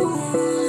Oh.